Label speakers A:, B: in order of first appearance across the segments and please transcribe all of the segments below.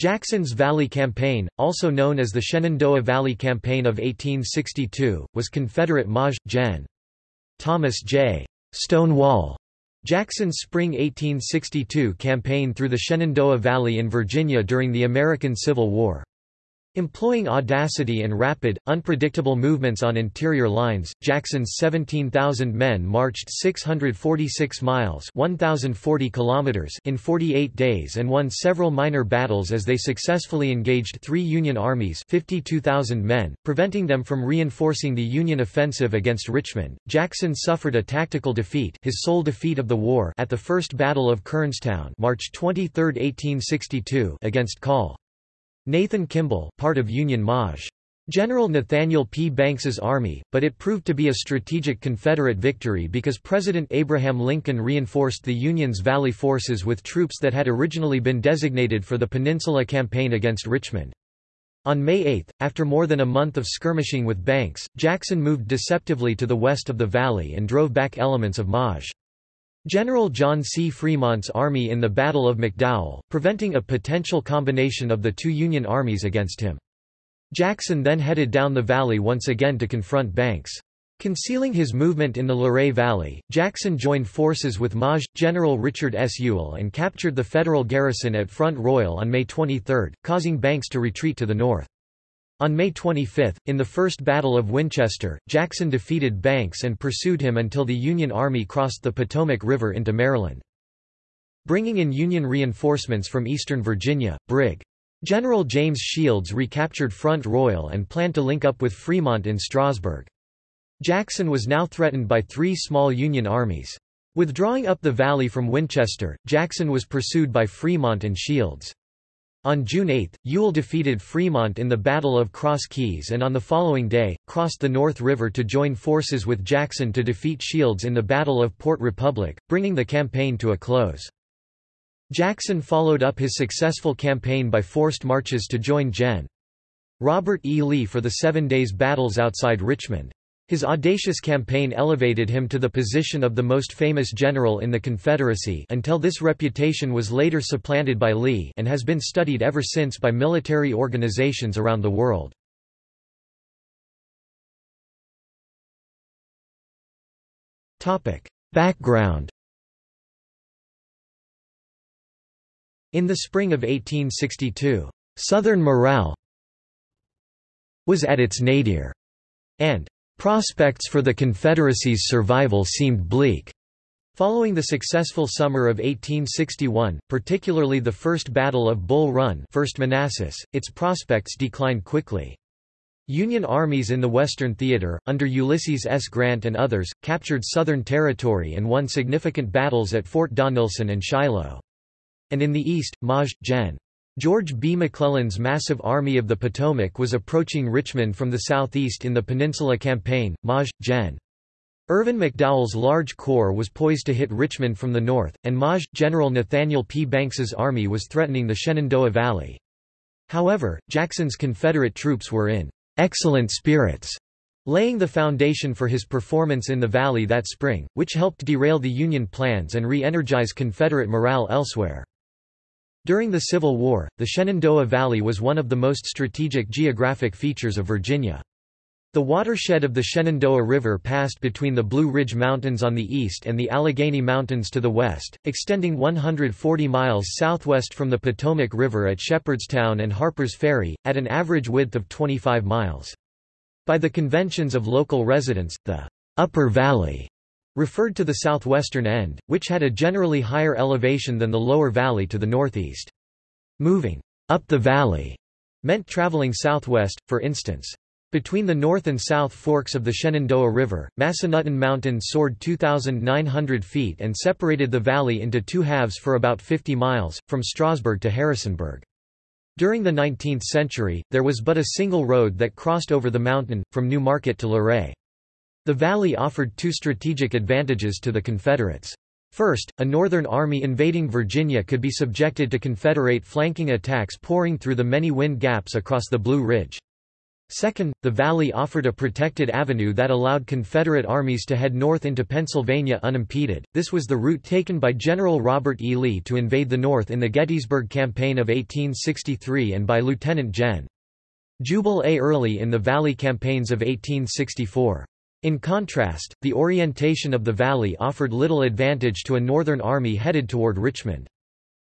A: Jackson's Valley Campaign, also known as the Shenandoah Valley Campaign of 1862, was Confederate Maj. Gen. Thomas J. Stonewall Jackson's spring 1862 campaign through the Shenandoah Valley in Virginia during the American Civil War. Employing audacity and rapid, unpredictable movements on interior lines, Jackson's 17,000 men marched 646 miles 1,040 kilometers in 48 days and won several minor battles as they successfully engaged three Union armies 52,000 men, preventing them from reinforcing the Union offensive against Richmond. Jackson suffered a tactical defeat his sole defeat of the war at the First Battle of Kernstown March 23, 1862 against Col. Nathan Kimball part of Union Maj. General Nathaniel P. Banks's army, but it proved to be a strategic Confederate victory because President Abraham Lincoln reinforced the Union's Valley forces with troops that had originally been designated for the Peninsula Campaign against Richmond. On May 8, after more than a month of skirmishing with Banks, Jackson moved deceptively to the west of the valley and drove back elements of Maj. General John C. Fremont's army in the Battle of McDowell, preventing a potential combination of the two Union armies against him. Jackson then headed down the valley once again to confront Banks. Concealing his movement in the Luray Valley, Jackson joined forces with Maj. General Richard S. Ewell and captured the Federal garrison at Front Royal on May 23, causing Banks to retreat to the north. On May 25, in the First Battle of Winchester, Jackson defeated Banks and pursued him until the Union Army crossed the Potomac River into Maryland. Bringing in Union reinforcements from eastern Virginia, Brig. General James Shields recaptured Front Royal and planned to link up with Fremont in Strasburg. Jackson was now threatened by three small Union armies. Withdrawing up the valley from Winchester, Jackson was pursued by Fremont and Shields. On June 8, Ewell defeated Fremont in the Battle of Cross Keys and on the following day, crossed the North River to join forces with Jackson to defeat Shields in the Battle of Port Republic, bringing the campaign to a close. Jackson followed up his successful campaign by forced marches to join Gen. Robert E. Lee for the Seven Days battles outside Richmond. His audacious campaign elevated him to the position of the most famous general in the Confederacy until this reputation was later supplanted by Lee and has been studied ever since by military organizations around the world. Background In the spring of 1862, Southern morale was at its nadir, and Prospects for the Confederacy's survival seemed bleak. Following the successful summer of 1861, particularly the First Battle of Bull Run 1st Manassas, its prospects declined quickly. Union armies in the Western Theater, under Ulysses S. Grant and others, captured Southern territory and won significant battles at Fort Donelson and Shiloh. And in the East, Maj. Gen. George B. McClellan's massive Army of the Potomac was approaching Richmond from the southeast in the Peninsula Campaign. Maj. Gen. Irvin McDowell's large corps was poised to hit Richmond from the north, and Maj. General Nathaniel P. Banks's army was threatening the Shenandoah Valley. However, Jackson's Confederate troops were in excellent spirits, laying the foundation for his performance in the valley that spring, which helped derail the Union plans and re-energize Confederate morale elsewhere. During the Civil War, the Shenandoah Valley was one of the most strategic geographic features of Virginia. The watershed of the Shenandoah River passed between the Blue Ridge Mountains on the east and the Allegheny Mountains to the west, extending 140 miles southwest from the Potomac River at Shepherdstown and Harper's Ferry, at an average width of 25 miles. By the conventions of local residents, the Upper Valley referred to the southwestern end, which had a generally higher elevation than the lower valley to the northeast. Moving up the valley meant traveling southwest, for instance. Between the north and south forks of the Shenandoah River, Massanutten Mountain soared 2,900 feet and separated the valley into two halves for about 50 miles, from Strasburg to Harrisonburg. During the 19th century, there was but a single road that crossed over the mountain, from New Market to Luray. The valley offered two strategic advantages to the Confederates. First, a Northern army invading Virginia could be subjected to Confederate flanking attacks pouring through the many wind gaps across the Blue Ridge. Second, the valley offered a protected avenue that allowed Confederate armies to head north into Pennsylvania unimpeded. This was the route taken by General Robert E. Lee to invade the North in the Gettysburg Campaign of 1863 and by Lieutenant Gen. Jubal A. Early in the Valley campaigns of 1864. In contrast, the orientation of the valley offered little advantage to a Northern army headed toward Richmond.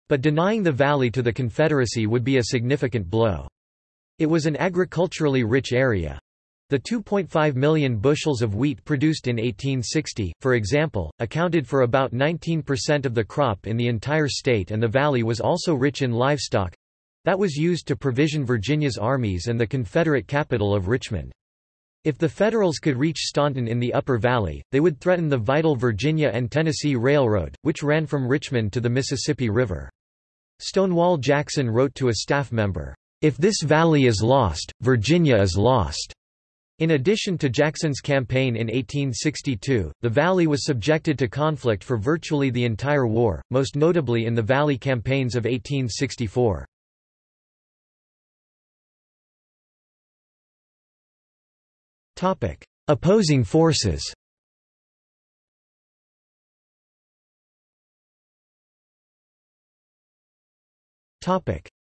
A: But denying the valley to the Confederacy would be a significant blow. It was an agriculturally rich area. The 2.5 million bushels of wheat produced in 1860, for example, accounted for about 19% of the crop in the entire state and the valley was also rich in livestock—that was used to provision Virginia's armies and the Confederate capital of Richmond. If the Federals could reach Staunton in the Upper Valley, they would threaten the vital Virginia and Tennessee Railroad, which ran from Richmond to the Mississippi River. Stonewall Jackson wrote to a staff member, if this valley is lost, Virginia is lost. In addition to Jackson's campaign in 1862, the Valley was subjected to conflict for virtually the entire war, most notably in the Valley campaigns of 1864. Opposing forces.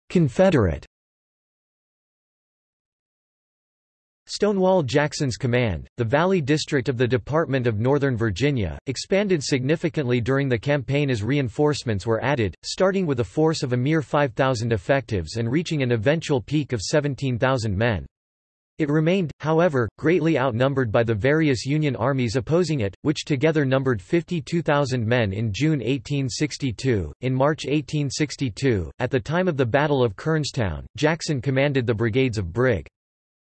A: Confederate. Stonewall Jackson's command, the Valley District of the Department of Northern Virginia, expanded significantly during the campaign as reinforcements were added, starting with a force of a mere 5,000 effectives and reaching an eventual peak of 17,000 men. It remained, however, greatly outnumbered by the various Union armies opposing it, which together numbered 52,000 men in June 1862. In March 1862, at the time of the Battle of Kernstown, Jackson commanded the brigades of Brig.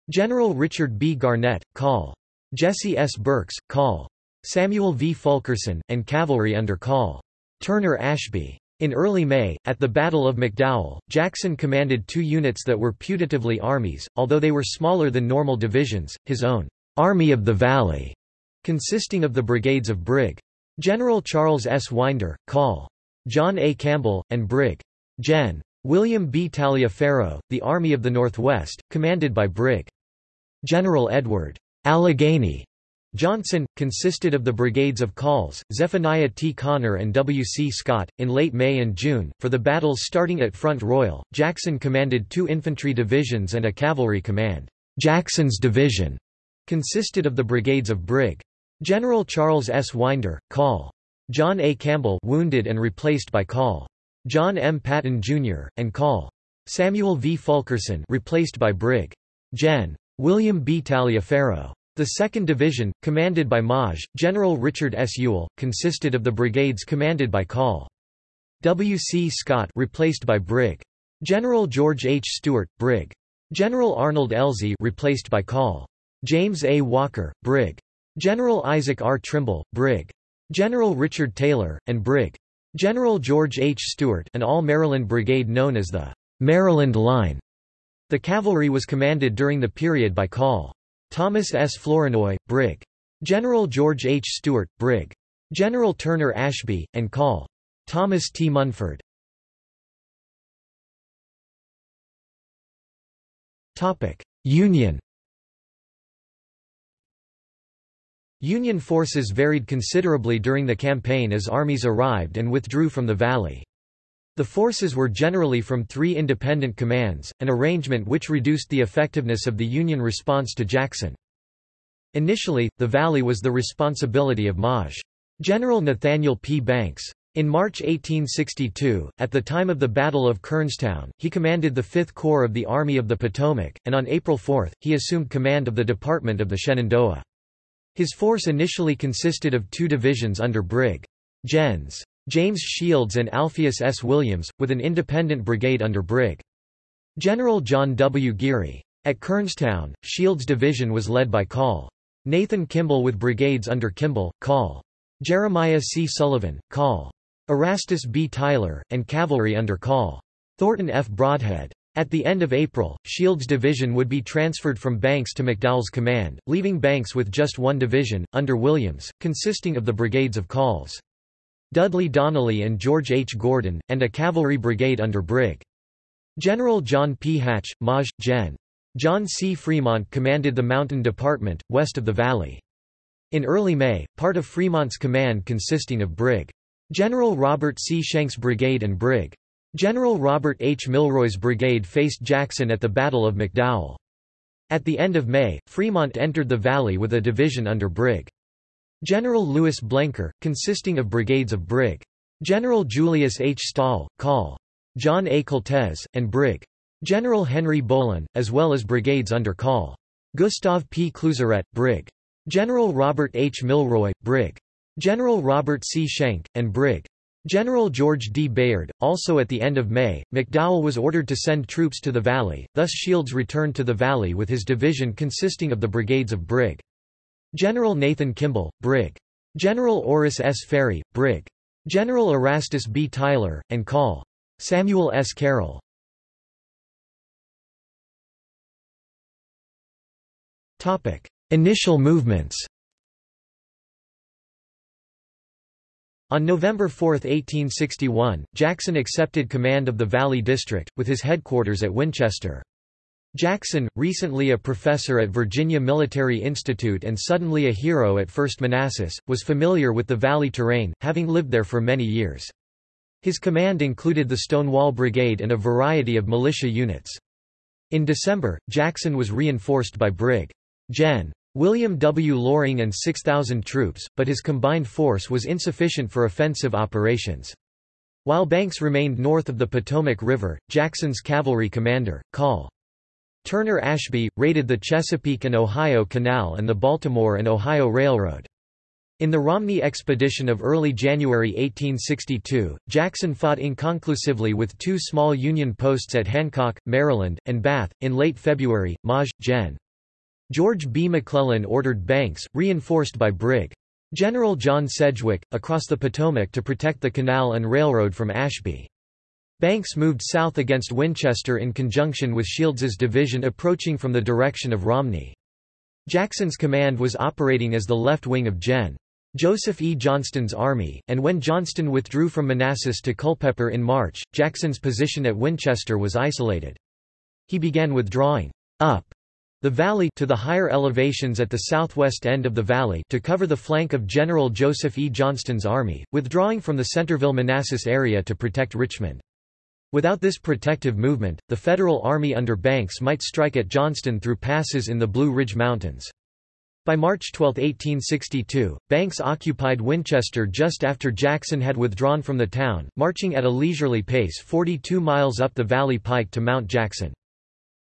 A: General Richard B. Garnett, Col. Jesse S. Burks, Col. Samuel V. Fulkerson, and cavalry under Col. Turner Ashby. In early May, at the Battle of McDowell, Jackson commanded two units that were putatively armies, although they were smaller than normal divisions, his own Army of the Valley, consisting of the brigades of Brig. General Charles S. Winder, Col. John A. Campbell, and Brig. Gen. William B. Taliaferro, the Army of the Northwest, commanded by Brig. General Edward Allegheny Johnson, consisted of the brigades of Calls, Zephaniah T. Conner and W. C. Scott. In late May and June, for the battles starting at Front Royal, Jackson commanded two infantry divisions and a cavalry command. Jackson's division consisted of the brigades of Brig. General Charles S. Winder, Col. John A. Campbell wounded and replaced by Col. John M. Patton, Jr., and Col. Samuel V. Fulkerson replaced by Brig. Gen. William B. Taliaferro. The 2nd Division, commanded by Maj. General Richard S. Ewell, consisted of the brigades commanded by Col. W. C. Scott replaced by Brig. General George H. Stewart, Brig. General Arnold Elzey replaced by Col. James A. Walker, Brig. General Isaac R. Trimble, Brig. General Richard Taylor, and Brig. General George H. Stewart an all-Maryland brigade known as the Maryland Line. The cavalry was commanded during the period by Col. Thomas S. Flournoy, Brig. General George H. Stewart, Brig. General Turner Ashby, and Col. Thomas T. Munford. Union Union forces varied considerably during the campaign as armies arrived and withdrew from the valley. The forces were generally from three independent commands, an arrangement which reduced the effectiveness of the Union response to Jackson. Initially, the valley was the responsibility of Maj. General Nathaniel P. Banks. In March 1862, at the time of the Battle of Kernstown, he commanded the Fifth Corps of the Army of the Potomac, and on April 4, he assumed command of the Department of the Shenandoah. His force initially consisted of two divisions under Brig. Gens. James Shields and Alpheus S. Williams, with an independent brigade under Brig. General John W. Geary. At Kernstown, Shields' division was led by Col. Nathan Kimball with brigades under Kimball, Col. Jeremiah C. Sullivan, Col. Erastus B. Tyler, and cavalry under Col. Thornton F. Brodhead. At the end of April, Shields' division would be transferred from Banks to McDowell's command, leaving Banks with just one division, under Williams, consisting of the brigades of Calls. Dudley Donnelly and George H. Gordon, and a cavalry brigade under Brig. General John P. Hatch, Maj. Gen. John C. Fremont commanded the Mountain Department, west of the valley. In early May, part of Fremont's command consisting of Brig. General Robert C. Schenck's brigade and Brig. General Robert H. Milroy's brigade faced Jackson at the Battle of McDowell. At the end of May, Fremont entered the valley with a division under Brig. General Louis Blenker, consisting of brigades of Brig. General Julius H. Stahel, Col. John A. Koltes, and Brig. General Henry Bohlen, as well as brigades under Col. Gustav P. Cluseret, Brig. General Robert H. Milroy, Brig. General Robert C. Schenck, and Brig. General George D. Bayard. Also at the end of May, McDowell was ordered to send troops to the valley, thus Shields returned to the valley with his division consisting of the brigades of Brig. General Nathan Kimball, Brig. General Orris S. Ferry, Brig. General Erastus B. Tyler, and Col. Samuel S. Carroll. Initial movements On November 4, 1861, Jackson accepted command of the Valley District, with his headquarters at Winchester. Jackson, recently a professor at Virginia Military Institute and suddenly a hero at First Manassas, was familiar with the valley terrain, having lived there for many years. His command included the Stonewall Brigade and a variety of militia units. In December, Jackson was reinforced by Brig. Gen. William W. Loring and 6,000 troops, but his combined force was insufficient for offensive operations. While Banks remained north of the Potomac River, Jackson's cavalry commander, Col. Turner Ashby, raided the Chesapeake and Ohio Canal and the Baltimore and Ohio Railroad. In the Romney expedition of early January 1862, Jackson fought inconclusively with two small Union posts at Hancock, Maryland, and Bath. In late February, Maj. Gen. George B. McClellan ordered Banks, reinforced by Brig. General John Sedgwick, across the Potomac to protect the canal and railroad from Ashby. Banks moved south against Winchester in conjunction with Shields's division approaching from the direction of Romney. Jackson's command was operating as the left wing of Gen. Joseph E. Johnston's army, and when Johnston withdrew from Manassas to Culpeper in March, Jackson's position at Winchester was isolated. He began withdrawing up the valley to the higher elevations at the southwest end of the valley to cover the flank of General Joseph E. Johnston's army, withdrawing from the Centreville-Manassas area to protect Richmond. Without this protective movement, the Federal Army under Banks might strike at Johnston through passes in the Blue Ridge Mountains. By March 12, 1862, Banks occupied Winchester just after Jackson had withdrawn from the town, marching at a leisurely pace 42 miles up the Valley Pike to Mount Jackson.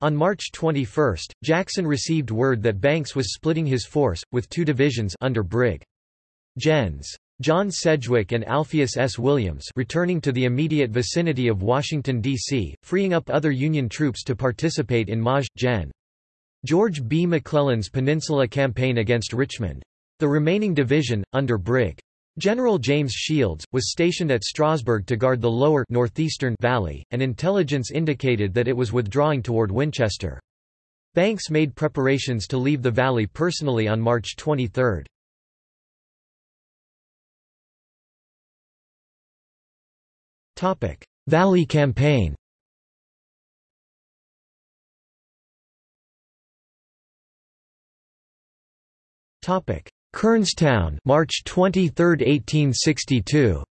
A: On March 21, Jackson received word that Banks was splitting his force, with two divisions under Brig. Gens. John Sedgwick and Alpheus S. Williams returning to the immediate vicinity of Washington, D.C., freeing up other Union troops to participate in Maj. Gen. George B. McClellan's Peninsula Campaign against Richmond. The remaining division, under Brig. General James Shields, was stationed at Strasburg to guard the lower northeastern valley, and intelligence indicated that it was withdrawing toward Winchester. Banks made preparations to leave the valley personally on March 23. Valley Campaign Topic: Kernstown, March 23, 1862.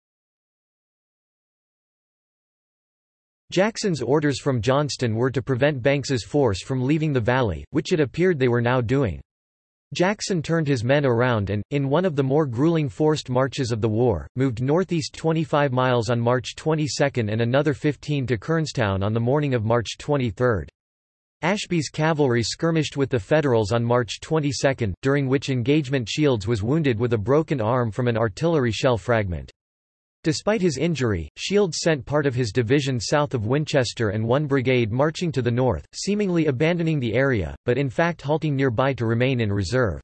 A: Jackson's orders from Johnston were to prevent Banks's force from leaving the valley, which it appeared they were now doing. Jackson turned his men around and, in one of the more grueling forced marches of the war, moved northeast 25 miles on March 22 and another 15 to Kernstown on the morning of March 23. Ashby's cavalry skirmished with the Federals on March 22, during which engagement Shields was wounded with a broken arm from an artillery shell fragment. Despite his injury, Shields sent part of his division south of Winchester and one brigade marching to the north, seemingly abandoning the area, but in fact halting nearby to remain in reserve.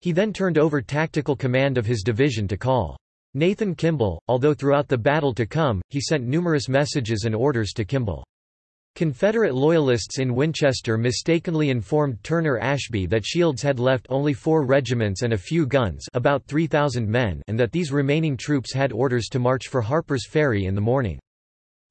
A: He then turned over tactical command of his division to Col. Nathan Kimball, although throughout the battle to come, he sent numerous messages and orders to Kimball. Confederate Loyalists in Winchester mistakenly informed Turner Ashby that Shields had left only four regiments and a few guns about 3,000 men and that these remaining troops had orders to march for Harper's Ferry in the morning.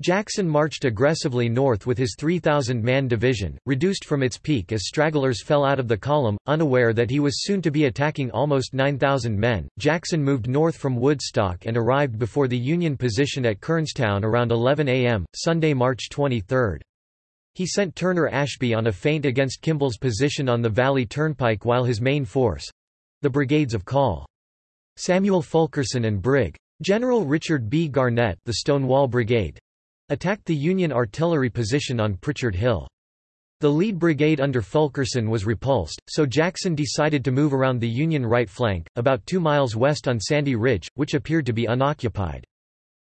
A: Jackson marched aggressively north with his 3,000-man division, reduced from its peak as stragglers fell out of the column, unaware that he was soon to be attacking almost 9,000 men. Jackson moved north from Woodstock and arrived before the Union position at Kernstown around 11 a.m., Sunday, March 23. He sent Turner Ashby on a feint against Kimball's position on the Valley Turnpike while his main force—the brigades of Col. Samuel Fulkerson and Brig. General Richard B. Garnett the Stonewall Brigade, attacked the Union artillery position on Pritchard Hill. The lead brigade under Fulkerson was repulsed, so Jackson decided to move around the Union right flank, about two miles west on Sandy Ridge, which appeared to be unoccupied.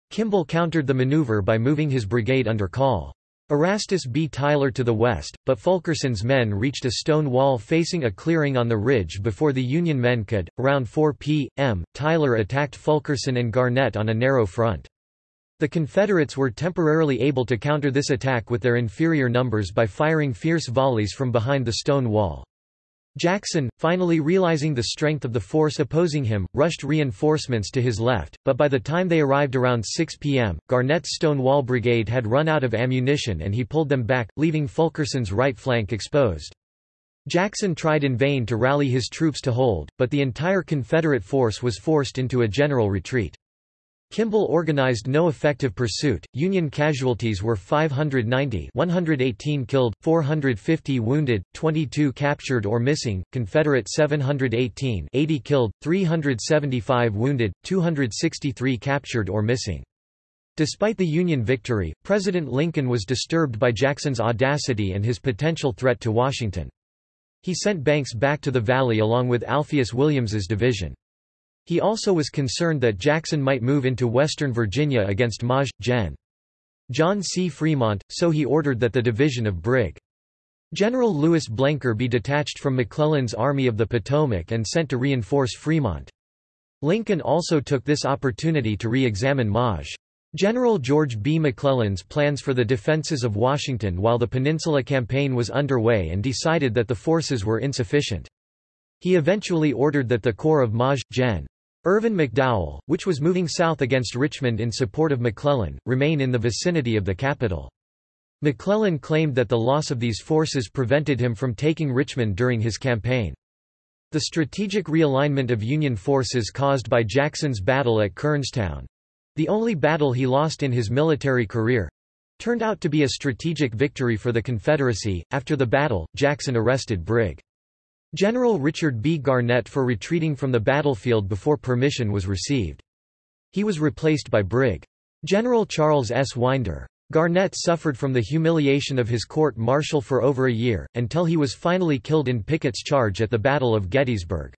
A: Kimball countered the maneuver by moving his brigade under Col. Erastus B. Tyler to the west, but Fulkerson's men reached a stone wall facing a clearing on the ridge before the Union men could. Around 4 p.m., Tyler attacked Fulkerson and Garnett on a narrow front. The Confederates were temporarily able to counter this attack with their inferior numbers by firing fierce volleys from behind the stone wall. Jackson, finally realizing the strength of the force opposing him, rushed reinforcements to his left, but by the time they arrived around 6 p.m., Garnett's Stonewall Brigade had run out of ammunition and he pulled them back, leaving Fulkerson's right flank exposed. Jackson tried in vain to rally his troops to hold, but the entire Confederate force was forced into a general retreat. Kimball organized no effective pursuit. Union casualties were 590, 118 killed, 450 wounded, 22 captured or missing, Confederate 718, 80 killed, 375 wounded, 263 captured or missing. Despite the Union victory, President Lincoln was disturbed by Jackson's audacity and his potential threat to Washington. He sent Banks back to the Valley along with Alpheus Williams's division. He also was concerned that Jackson might move into western Virginia against Maj. Gen. John C. Fremont, so he ordered that the division of Brig. General Louis Blenker be detached from McClellan's Army of the Potomac and sent to reinforce Fremont. Lincoln also took this opportunity to re-examine Maj. General George B. McClellan's plans for the defenses of Washington while the Peninsula Campaign was underway and decided that the forces were insufficient. He eventually ordered that the corps of Maj. Gen. Irvin McDowell, which was moving south against Richmond in support of McClellan, remain in the vicinity of the capital. McClellan claimed that the loss of these forces prevented him from taking Richmond during his campaign. The strategic realignment of Union forces caused by Jackson's battle at Kernstown—the only battle he lost in his military career—turned out to be a strategic victory for the Confederacy. After the battle, Jackson arrested Brig. General Richard B. Garnett for retreating from the battlefield before permission was received. He was replaced by Brig. General Charles S. Winder. Garnett suffered from the humiliation of his court-martial for over a year, until he was finally killed in Pickett's charge at the Battle of Gettysburg.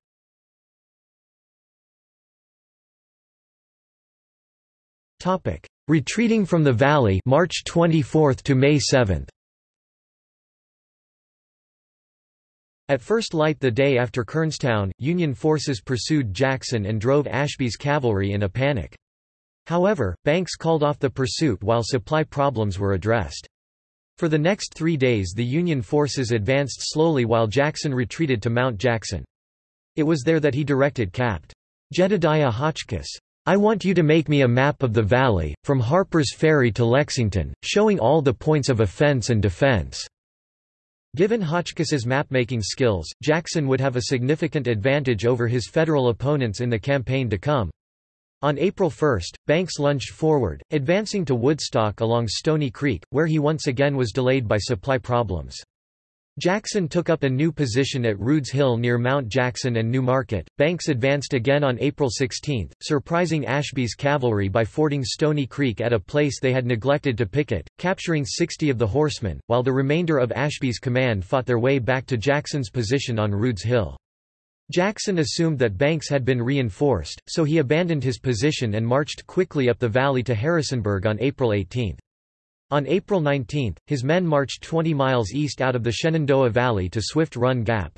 A: Retreating from the Valley March 24 to May 7. At first light the day after Kernstown, Union forces pursued Jackson and drove Ashby's cavalry in a panic. However, Banks called off the pursuit while supply problems were addressed. For the next three days the Union forces advanced slowly while Jackson retreated to Mount Jackson. It was there that he directed Capt. Jedediah Hotchkiss, I want you to make me a map of the valley, from Harper's Ferry to Lexington, showing all the points of offense and defense. Given Hotchkiss's mapmaking skills, Jackson would have a significant advantage over his Federal opponents in the campaign to come. On April 1, Banks lunged forward, advancing to Woodstock along Stony Creek, where he once again was delayed by supply problems. Jackson took up a new position at Rude's Hill near Mount Jackson and New Market. Banks advanced again on April 16, surprising Ashby's cavalry by fording Stony Creek at a place they had neglected to picket, capturing 60 of the horsemen, while the remainder of Ashby's command fought their way back to Jackson's position on Rude's Hill. Jackson assumed that Banks had been reinforced, so he abandoned his position and marched quickly up the valley to Harrisonburg on April 18. On April 19, his men marched 20 miles east out of the Shenandoah Valley to Swift Run Gap.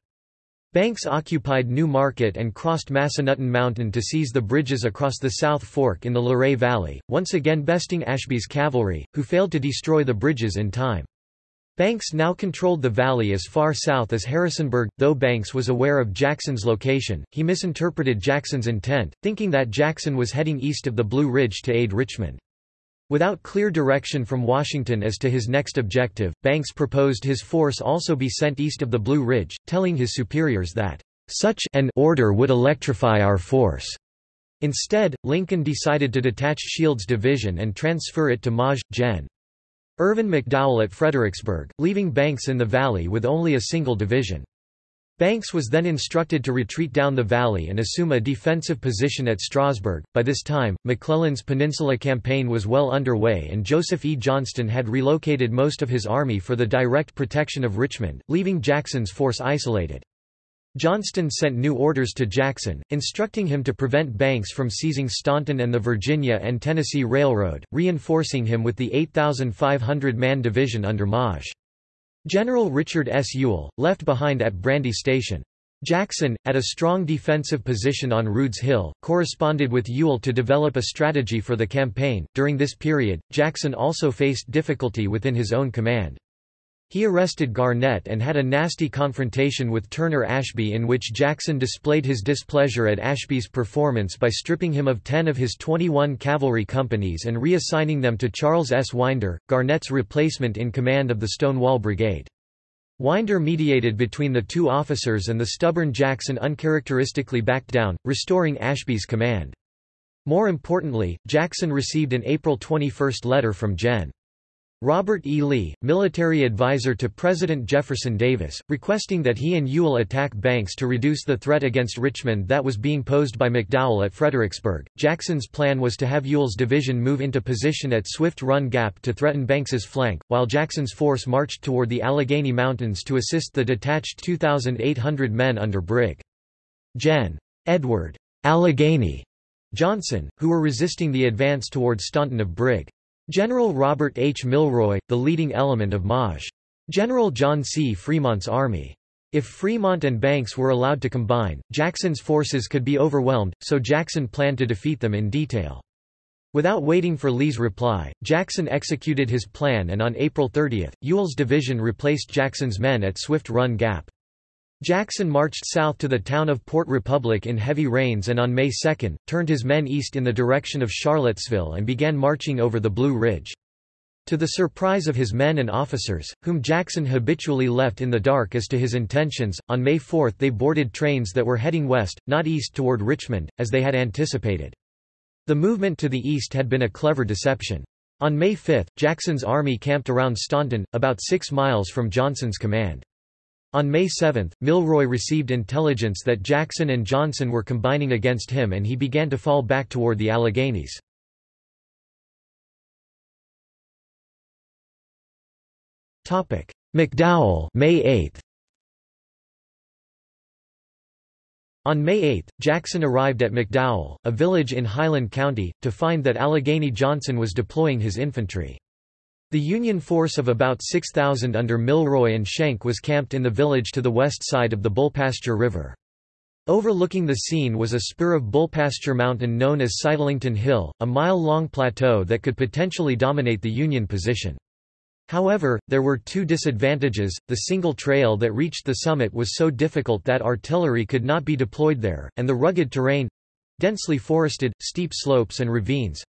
A: Banks occupied New Market and crossed Massanutten Mountain to seize the bridges across the South Fork in the Luray Valley, once again besting Ashby's cavalry, who failed to destroy the bridges in time. Banks now controlled the valley as far south as Harrisonburg. Though Banks was aware of Jackson's location, he misinterpreted Jackson's intent, thinking that Jackson was heading east of the Blue Ridge to aid Richmond. Without clear direction from Washington as to his next objective, Banks proposed his force also be sent east of the Blue Ridge, telling his superiors that, "...such an order would electrify our force." Instead, Lincoln decided to detach Shields' division and transfer it to Maj. Gen. Irvin McDowell at Fredericksburg, leaving Banks in the valley with only a single division. Banks was then instructed to retreat down the valley and assume a defensive position at Strasburg. By this time, McClellan's Peninsula Campaign was well underway and Joseph E. Johnston had relocated most of his army for the direct protection of Richmond, leaving Jackson's force isolated. Johnston sent new orders to Jackson, instructing him to prevent Banks from seizing Staunton and the Virginia and Tennessee Railroad, reinforcing him with the 8,500-man division under Maj. General Richard S. Ewell, left behind at Brandy Station. Jackson, at a strong defensive position on Rude's Hill, corresponded with Ewell to develop a strategy for the campaign. During this period, Jackson also faced difficulty within his own command. He arrested Garnett and had a nasty confrontation with Turner Ashby in which Jackson displayed his displeasure at Ashby's performance by stripping him of 10 of his 21 cavalry companies and reassigning them to Charles S. Winder, Garnett's replacement in command of the Stonewall Brigade. Winder mediated between the two officers and the stubborn Jackson uncharacteristically backed down, restoring Ashby's command. More importantly, Jackson received an April 21 letter from Gen. Robert E. Lee, military advisor to President Jefferson Davis, requesting that he and Ewell attack Banks to reduce the threat against Richmond that was being posed by McDowell at Fredericksburg. Jackson's plan was to have Ewell's division move into position at Swift Run Gap to threaten Banks's flank, while Jackson's force marched toward the Allegheny Mountains to assist the detached 2,800 men under Brig. Gen. Edward Allegheny Johnson, who were resisting the advance toward Staunton of Brig. General Robert H. Milroy, the leading element of Maj. General John C. Fremont's army. If Fremont and Banks were allowed to combine, Jackson's forces could be overwhelmed, so Jackson planned to defeat them in detail. Without waiting for Lee's reply, Jackson executed his plan and on April 30, Ewell's division replaced Jackson's men at Swift Run Gap. Jackson marched south to the town of Port Republic in heavy rains and on May 2, turned his men east in the direction of Charlottesville and began marching over the Blue Ridge. To the surprise of his men and officers, whom Jackson habitually left in the dark as to his intentions, on May 4 they boarded trains that were heading west, not east toward Richmond, as they had anticipated. The movement to the east had been a clever deception. On May 5, Jackson's army camped around Staunton, about six miles from Johnson's command. On May 7, Milroy received intelligence that Jackson and Johnson were combining against him and he began to fall back toward the Alleghenies. McDowell May 8. On May 8, Jackson arrived at McDowell, a village in Highland County, to find that Allegheny Johnson was deploying his infantry. The Union force of about 6,000 under Milroy and Schenck was camped in the village to the west side of the Bullpasture River. Overlooking the scene was a spur of Bullpasture Mountain known as Sitlington Hill, a mile-long plateau that could potentially dominate the Union position. However, there were two disadvantages, the single trail that reached the summit was so difficult that artillery could not be deployed there, and the rugged terrain—densely forested, steep slopes and ravines,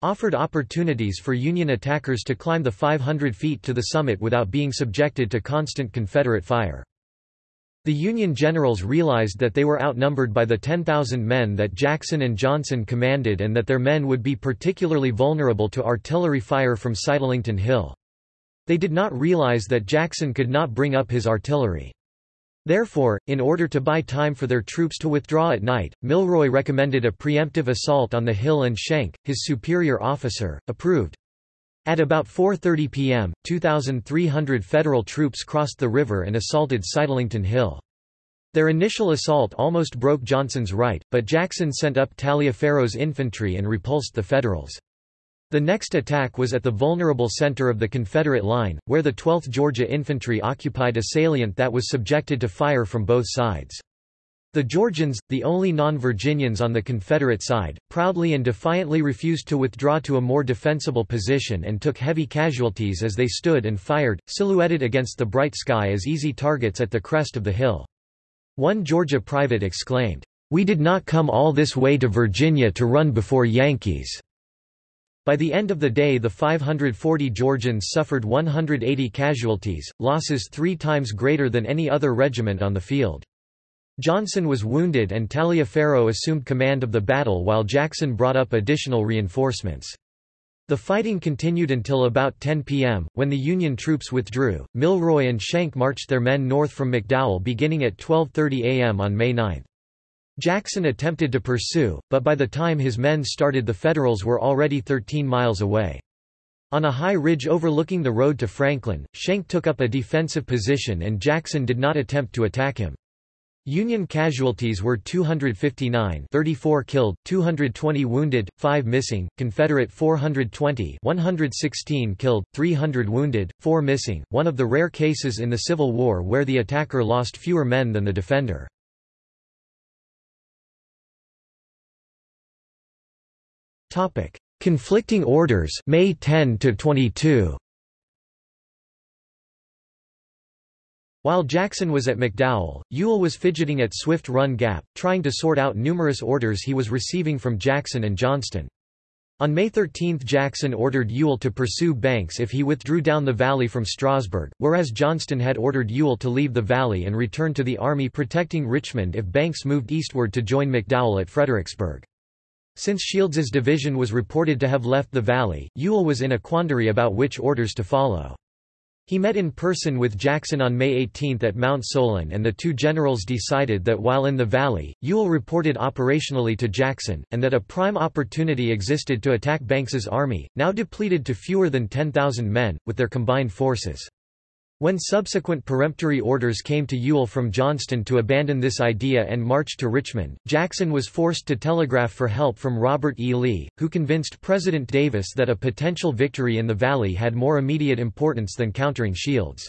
A: offered opportunities for Union attackers to climb the 500 feet to the summit without being subjected to constant Confederate fire. The Union generals realized that they were outnumbered by the 10,000 men that Jackson and Johnson commanded and that their men would be particularly vulnerable to artillery fire from Sitlington Hill. They did not realize that Jackson could not bring up his artillery. Therefore, in order to buy time for their troops to withdraw at night, Milroy recommended a preemptive assault on the hill and Schenck, his superior officer, approved. At about 4.30 p.m., 2,300 Federal troops crossed the river and assaulted Sitlington Hill. Their initial assault almost broke Johnson's right, but Jackson sent up Taliaferro's infantry and repulsed the Federals. The next attack was at the vulnerable center of the Confederate line, where the 12th Georgia Infantry occupied a salient that was subjected to fire from both sides. The Georgians, the only non-Virginians on the Confederate side, proudly and defiantly refused to withdraw to a more defensible position and took heavy casualties as they stood and fired, silhouetted against the bright sky as easy targets at the crest of the hill. One Georgia private exclaimed, "'We did not come all this way to Virginia to run before Yankees!' By the end of the day the 540 Georgians suffered 180 casualties, losses three times greater than any other regiment on the field. Johnson was wounded and Taliaferro assumed command of the battle while Jackson brought up additional reinforcements. The fighting continued until about 10 p.m., when the Union troops withdrew. Milroy and Schenck marched their men north from McDowell beginning at 12.30 a.m. on May 9. Jackson attempted to pursue, but by the time his men started the Federals were already 13 miles away. On a high ridge overlooking the road to Franklin, Schenck took up a defensive position and Jackson did not attempt to attack him. Union casualties were 259 34 killed, 220 wounded, 5 missing, Confederate 420 116 killed, 300 wounded, 4 missing, one of the rare cases in the Civil War where the attacker lost fewer men than the defender. Topic: Conflicting orders, May 10 to 22. While Jackson was at McDowell, Ewell was fidgeting at Swift Run Gap, trying to sort out numerous orders he was receiving from Jackson and Johnston. On May 13 Jackson ordered Ewell to pursue Banks if he withdrew down the valley from Strasburg, whereas Johnston had ordered Ewell to leave the valley and return to the army protecting Richmond if Banks moved eastward to join McDowell at Fredericksburg. Since Shields's division was reported to have left the valley, Ewell was in a quandary about which orders to follow. He met in person with Jackson on May 18 at Mount Solon and the two generals decided that while in the valley, Ewell reported operationally to Jackson, and that a prime opportunity existed to attack Banks's army, now depleted to fewer than 10,000 men, with their combined forces. When subsequent peremptory orders came to Ewell from Johnston to abandon this idea and march to Richmond, Jackson was forced to telegraph for help from Robert E. Lee, who convinced President Davis that a potential victory in the Valley had more immediate importance than countering Shields.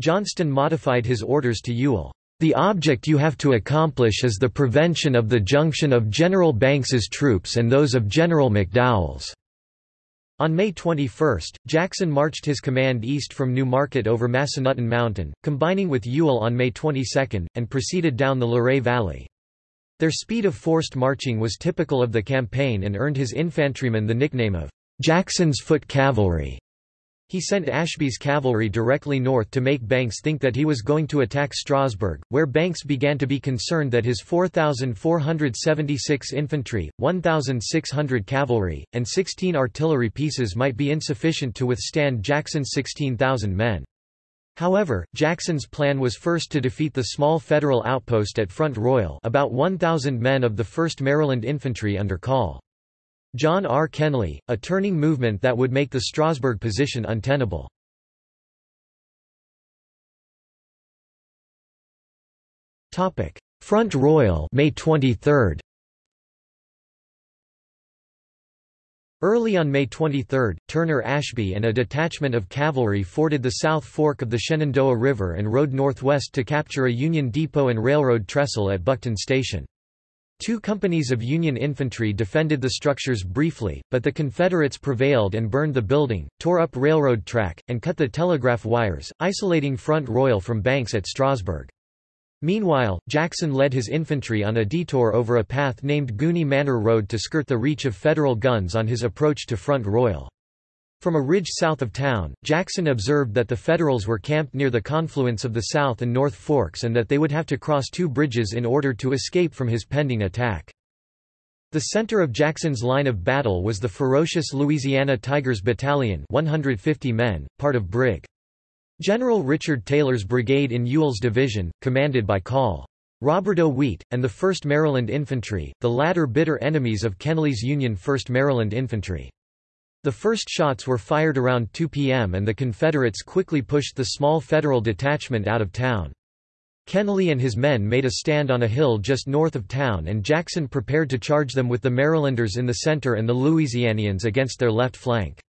A: Johnston modified his orders to Ewell. The object you have to accomplish is the prevention of the junction of General Banks's troops and those of General McDowell's. On May 21, Jackson marched his command east from New Market over Massanutten Mountain, combining with Ewell on May 22, and proceeded down the Luray Valley. Their speed of forced marching was typical of the campaign and earned his infantrymen the nickname of Jackson's Foot Cavalry. He sent Ashby's cavalry directly north to make Banks think that he was going to attack Strasburg, where Banks began to be concerned that his 4,476 infantry, 1,600 cavalry, and 16 artillery pieces might be insufficient to withstand Jackson's 16,000 men. However, Jackson's plan was first to defeat the small Federal outpost at Front Royal about 1,000 men of the 1st Maryland Infantry under Call. John R. Kenly, a turning movement that would make the Strasburg position untenable. Front Royal May 23. Early on May 23, Turner Ashby and a detachment of cavalry forded the South Fork of the Shenandoah River and rode northwest to capture a Union depot and railroad trestle at Buckton Station. Two companies of Union infantry defended the structures briefly, but the Confederates prevailed and burned the building, tore up railroad track, and cut the telegraph wires, isolating Front Royal from Banks at Strasburg. Meanwhile, Jackson led his infantry on a detour over a path named Gooney Manor Road to skirt the reach of Federal guns on his approach to Front Royal. From a ridge south of town, Jackson observed that the Federals were camped near the confluence of the South and North Forks and that they would have to cross two bridges in order to escape from his pending attack. The center of Jackson's line of battle was the ferocious Louisiana Tigers Battalion 150 men, part of Brig. General Richard Taylor's brigade in Ewell's division, commanded by Col. Robert O. Wheat, and the 1st Maryland Infantry, the latter bitter enemies of Kenly's Union 1st Maryland Infantry. The first shots were fired around 2 p.m. and the Confederates quickly pushed the small Federal detachment out of town. Kenly and his men made a stand on a hill just north of town and Jackson prepared to charge them with the Marylanders in the center and the Louisianians against their left flank.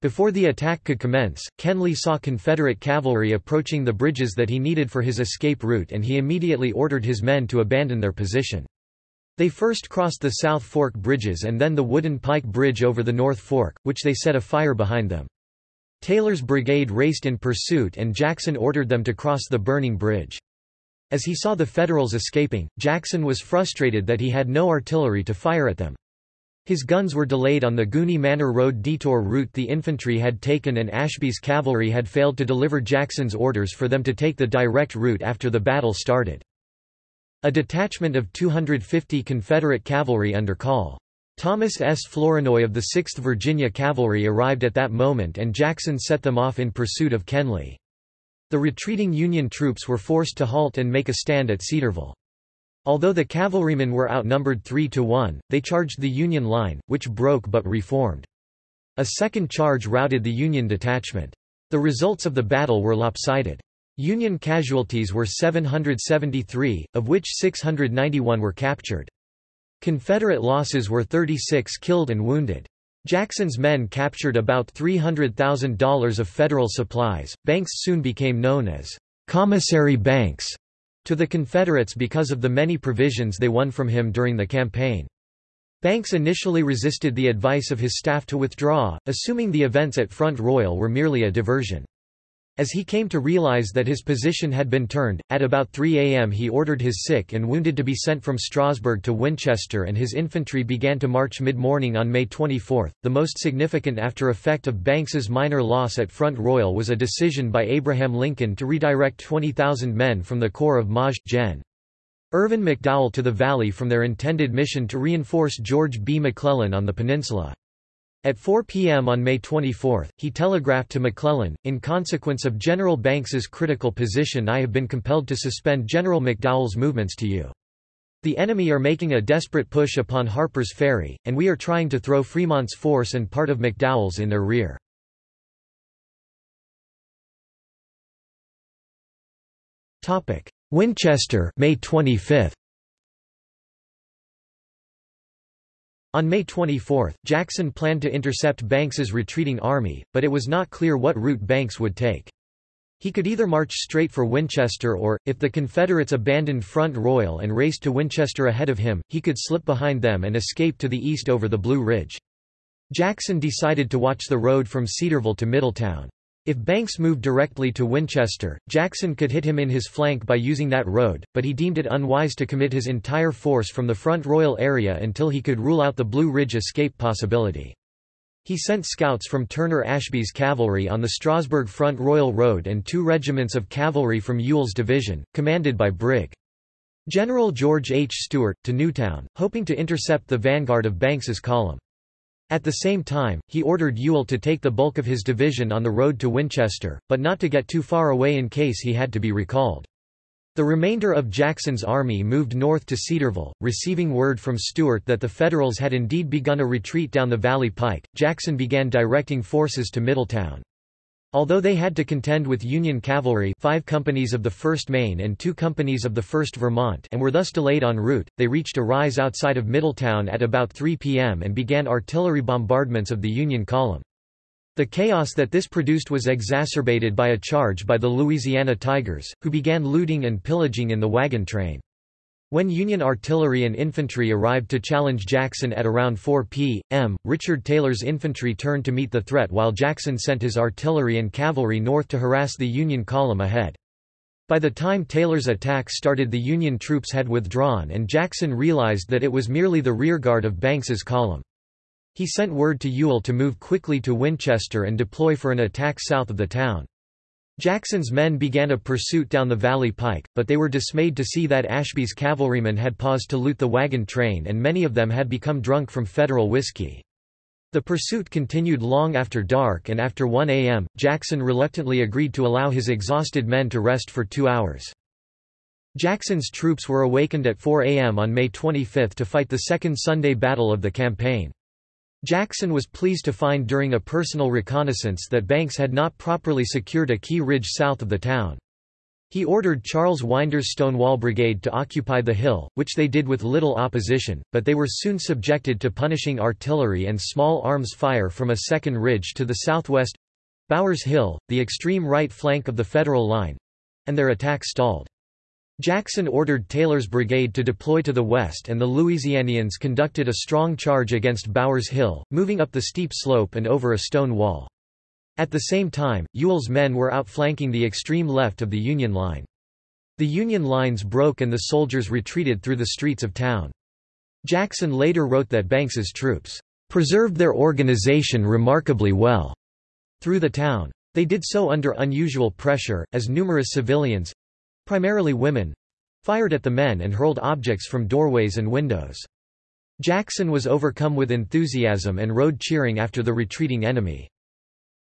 A: Before the attack could commence, Kenly saw Confederate cavalry approaching the bridges that he needed for his escape route and he immediately ordered his men to abandon their position. They first crossed the South Fork bridges and then the wooden pike bridge over the North Fork, which they set afire behind them. Taylor's brigade raced in pursuit and Jackson ordered them to cross the burning bridge. As he saw the Federals escaping, Jackson was frustrated that he had no artillery to fire at them. His guns were delayed on the Gooney Manor Road detour route the infantry had taken and Ashby's cavalry had failed to deliver Jackson's orders for them to take the direct route after the battle started. A detachment of 250 Confederate cavalry under Col. Thomas S. Flournoy of the 6th Virginia Cavalry arrived at that moment and Jackson set them off in pursuit of Kenly. The retreating Union troops were forced to halt and make a stand at Cedarville. Although the cavalrymen were outnumbered 3 to 1, they charged the Union line, which broke but reformed. A second charge routed the Union detachment. The results of the battle were lopsided. Union casualties were 773, of which 691 were captured. Confederate losses were 36 killed and wounded. Jackson's men captured about $300,000 of federal supplies. Banks soon became known as Commissary Banks to the Confederates because of the many provisions they won from him during the campaign. Banks initially resisted the advice of his staff to withdraw, assuming the events at Front Royal were merely a diversion. As he came to realize that his position had been turned, at about 3 a.m. he ordered his sick and wounded to be sent from Strasburg to Winchester and his infantry began to march mid-morning on May 24. The most significant after effect of Banks's minor loss at Front Royal was a decision by Abraham Lincoln to redirect 20,000 men from the Corps of Maj. Gen. Irvin McDowell to the Valley from their intended mission to reinforce George B. McClellan on the peninsula. At 4 p.m. on May 24, he telegraphed to McClellan, in consequence of General Banks's critical position I have been compelled to suspend General McDowell's movements to you. The enemy are making a desperate push upon Harper's Ferry, and we are trying to throw Fremont's force and part of McDowell's in their rear. Winchester May 25. On May 24, Jackson planned to intercept Banks's retreating army, but it was not clear what route Banks would take. He could either march straight for Winchester or, if the Confederates abandoned Front Royal and raced to Winchester ahead of him, he could slip behind them and escape to the east over the Blue Ridge. Jackson decided to watch the road from Cedarville to Middletown. If Banks moved directly to Winchester, Jackson could hit him in his flank by using that road, but he deemed it unwise to commit his entire force from the Front Royal area until he could rule out the Blue Ridge escape possibility. He sent scouts from Turner Ashby's cavalry on the Strasburg Front Royal Road and two regiments of cavalry from Ewell's division, commanded by Brig. General George H. Steuart, to Newtown, hoping to intercept the vanguard of Banks's column. At the same time, he ordered Ewell to take the bulk of his division on the road to Winchester, but not to get too far away in case he had to be recalled. The remainder of Jackson's army moved north to Cedarville, receiving word from Steuart that the Federals had indeed begun a retreat down the Valley Pike. Jackson began directing forces to Middletown. Although they had to contend with Union cavalry five companies of the 1st Maine and two companies of the 1st Vermont and were thus delayed en route, they reached a rise outside of Middletown at about 3 p.m. and began artillery bombardments of the Union column. The chaos that this produced was exacerbated by a charge by the Louisiana Tigers, who began looting and pillaging in the wagon train. When Union artillery and infantry arrived to challenge Jackson at around 4 p.m., Richard Taylor's infantry turned to meet the threat while Jackson sent his artillery and cavalry north to harass the Union column ahead. By the time Taylor's attack started the Union troops had withdrawn and Jackson realized that it was merely the rearguard of Banks's column. He sent word to Ewell to move quickly to Winchester and deploy for an attack south of the town. Jackson's men began a pursuit down the Valley Pike, but they were dismayed to see that Ashby's cavalrymen had paused to loot the wagon train and many of them had become drunk from Federal whiskey. The pursuit continued long after dark and after 1 a.m., Jackson reluctantly agreed to allow his exhausted men to rest for two hours. Jackson's troops were awakened at 4 a.m. on May 25 to fight the second Sunday battle of the campaign. Jackson was pleased to find during a personal reconnaissance that Banks had not properly secured a key ridge south of the town. He ordered Charles Winder's Stonewall Brigade to occupy the hill, which they did with little opposition, but they were soon subjected to punishing artillery and small arms fire from a second ridge to the southwest—Bowers Hill, the extreme right flank of the Federal line—and their attack stalled. Jackson ordered Taylor's brigade to deploy to the west and the Louisianians conducted a strong charge against Bowers Hill, moving up the steep slope and over a stone wall. At the same time, Ewell's men were outflanking the extreme left of the Union line. The Union lines broke and the soldiers retreated through the streets of town. Jackson later wrote that Banks's troops preserved their organization remarkably well through the town. They did so under unusual pressure, as numerous civilians—primarily women—fired at the men and hurled objects from doorways and windows. Jackson was overcome with enthusiasm and rode cheering after the retreating enemy.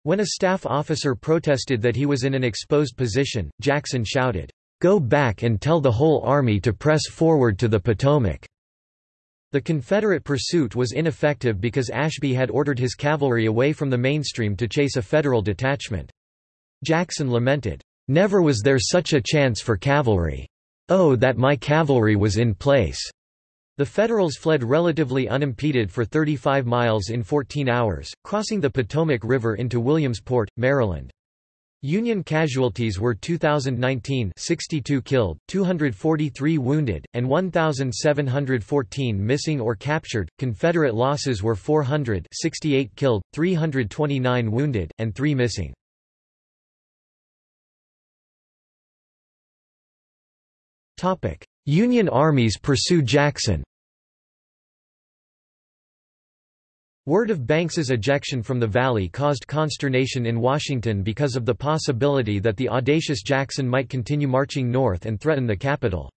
A: When a staff officer protested that he was in an exposed position, Jackson shouted, "'Go back and tell the whole army to press forward to the Potomac!' The Confederate pursuit was ineffective because Ashby had ordered his cavalry away from the mainstream to chase a Federal detachment. Jackson lamented, "'Never was there such a chance for cavalry. Oh that my cavalry was in place!' The Federals fled relatively unimpeded for 35 miles in 14 hours, crossing the Potomac River into Williamsport, Maryland. Union casualties were 2019 62 killed, 243 wounded, and 1,714 missing or captured. Confederate losses were 400 68 killed, 329 wounded, and 3 missing. Union armies pursue Jackson Word of Banks's ejection from the Valley caused consternation in Washington because of the possibility that the audacious Jackson might continue marching north and threaten the capital.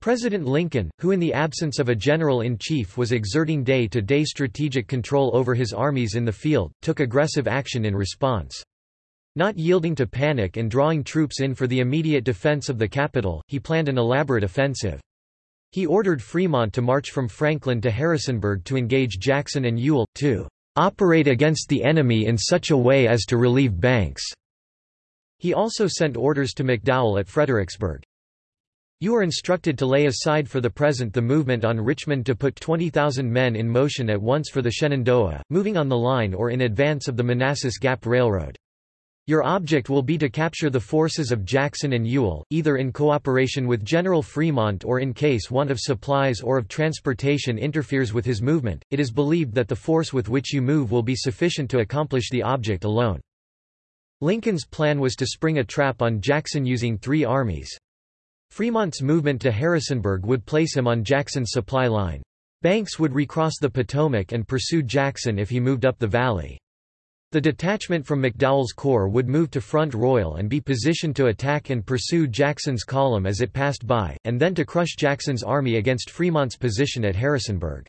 A: President Lincoln, who in the absence of a general-in-chief was exerting day-to-day -day strategic control over his armies in the field, took aggressive action in response. Not yielding to panic and drawing troops in for the immediate defense of the capital, he planned an elaborate offensive. He ordered Fremont to march from Franklin to Harrisonburg to engage Jackson and Ewell, to "...operate against the enemy in such a way as to relieve Banks." He also sent orders to McDowell at Fredericksburg. You are instructed to lay aside for the present the movement on Richmond to put 20,000 men in motion at once for the Shenandoah, moving on the line or in advance of the Manassas Gap Railroad. Your object will be to capture the forces of Jackson and Ewell, either in cooperation with General Fremont or in case want of supplies or of transportation interferes with his movement. It is believed that the force with which you move will be sufficient to accomplish the object alone. Lincoln's plan was to spring a trap on Jackson using three armies. Fremont's movement to Harrisonburg would place him on Jackson's supply line. Banks would recross the Potomac and pursue Jackson if he moved up the valley. The detachment from McDowell's corps would move to Front Royal and be positioned to attack and pursue Jackson's column as it passed by, and then to crush Jackson's army against Fremont's position at Harrisonburg.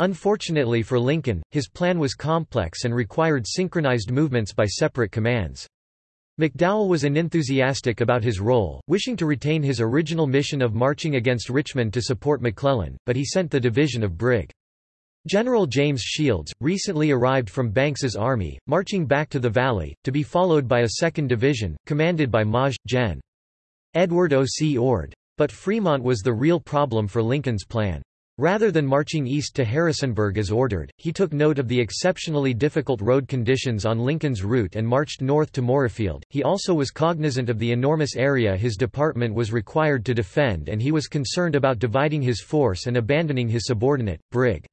A: Unfortunately for Lincoln, his plan was complex and required synchronized movements by separate commands. McDowell was unenthusiastic about his role, wishing to retain his original mission of marching against Richmond to support McClellan, but he sent the division of Brig. General James Shields, recently arrived from Banks's army, marching back to the valley, to be followed by a second division, commanded by Maj. Gen. Edward O. C. Ord. But Fremont was the real problem for Lincoln's plan. Rather than marching east to Harrisonburg as ordered, he took note of the exceptionally difficult road conditions on Lincoln's route and marched north to Moorefield. He also was cognizant of the enormous area his department was required to defend and he was concerned about dividing his force and abandoning his subordinate, Brig.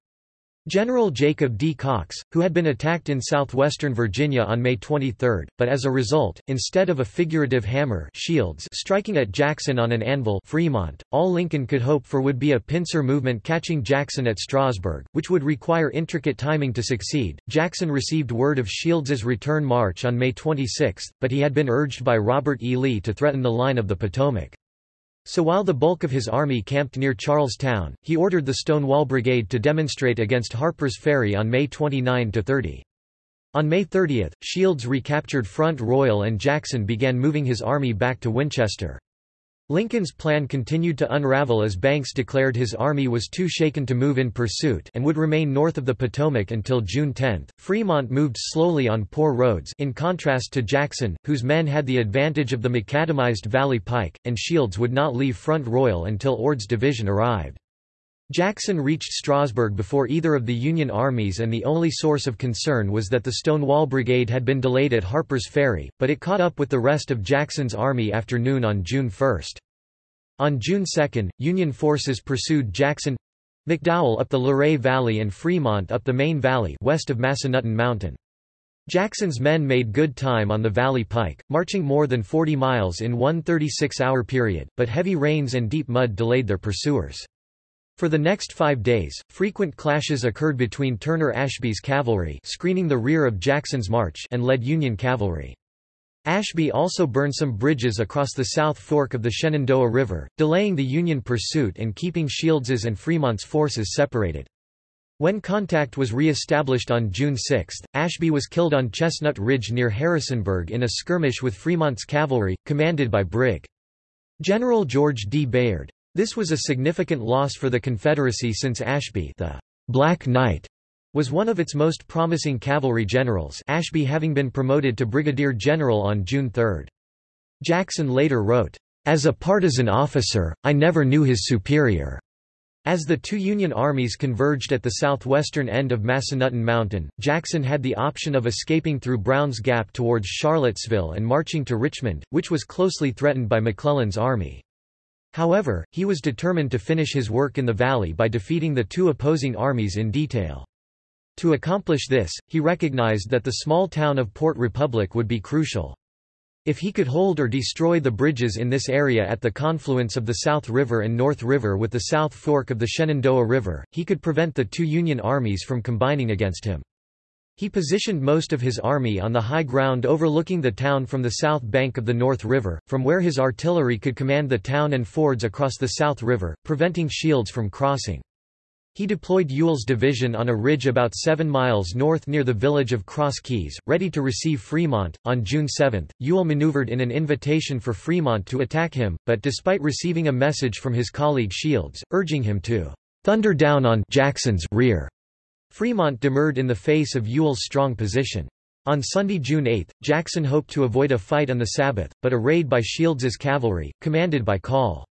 A: General Jacob D. Cox, who had been attacked in southwestern Virginia on May 23, but as a result, instead of a figurative hammer shields striking at Jackson on an anvil Fremont, all Lincoln could hope for would be a pincer movement catching Jackson at Strasburg, which would require intricate timing to succeed. Jackson received word of Shields's return march on May 26, but he had been urged by Robert E. Lee to threaten the line of the Potomac. So while the bulk of his army camped near Charlestown, he ordered the Stonewall Brigade to demonstrate against Harper's Ferry on May 29–30. On May 30, Shields recaptured Front Royal and Jackson began moving his army back to Winchester. Lincoln's plan continued to unravel as Banks declared his army was too shaken to move in pursuit and would remain north of the Potomac until June 10. Fremont moved slowly on poor roads in contrast to Jackson, whose men had the advantage of the macadamized Valley Pike, and Shields would not leave Front Royal until Ord's division arrived. Jackson reached Strasburg before either of the Union armies and the only source of concern was that the Stonewall Brigade had been delayed at Harper's Ferry, but it caught up with the rest of Jackson's army after noon on June 1. On June 2, Union forces pursued Jackson McDowell up the Luray Valley and Fremont up the Main Valley west of Massanutten Mountain. Jackson's men made good time on the Valley Pike, marching more than 40 miles in one 36-hour period, but heavy rains and deep mud delayed their pursuers. For the next five days, frequent clashes occurred between Turner Ashby's cavalry screening the rear of Jackson's march and led Union cavalry. Ashby also burned some bridges across the South Fork of the Shenandoah River, delaying the Union pursuit and keeping Shields's and Fremont's forces separated. When contact was re-established on June 6, Ashby was killed on Chestnut Ridge near Harrisonburg in a skirmish with Fremont's cavalry, commanded by Brig. General George D. Bayard. This was a significant loss for the Confederacy since Ashby the Black Knight was one of its most promising cavalry generals Ashby having been promoted to brigadier general on June 3. Jackson later wrote, "...as a partisan officer, I never knew his superior." As the two Union armies converged at the southwestern end of Massanutten Mountain, Jackson had the option of escaping through Brown's Gap towards Charlottesville and marching to Richmond, which was closely threatened by McClellan's army. However, he was determined to finish his work in the valley by defeating the two opposing armies in detail. To accomplish this, he recognized that the small town of Port Republic would be crucial. If he could hold or destroy the bridges in this area at the confluence of the South River and North River with the South Fork of the Shenandoah River, he could prevent the two Union armies from combining against him. He positioned most of his army on the high ground overlooking the town from the south bank of the North River, from where his artillery could command the town and fords across the South River, preventing Shields from crossing. He deployed Ewell's division on a ridge about seven miles north near the village of Cross Keys, ready to receive Fremont. On June 7, Ewell maneuvered in an invitation for Fremont to attack him, but despite receiving a message from his colleague Shields, urging him to thunder down on Jackson's rear, Fremont demurred in the face of Ewell's strong position. On Sunday, June 8, Jackson hoped to avoid a fight on the Sabbath, but a raid by Shields's cavalry, commanded by Col.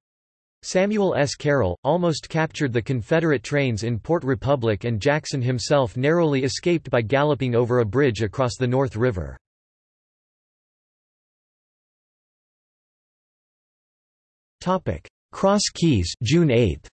A: Samuel S. Carroll, almost captured the Confederate trains in Port Republic and Jackson himself narrowly escaped by galloping over a bridge across the North River. Cross Keys June 8.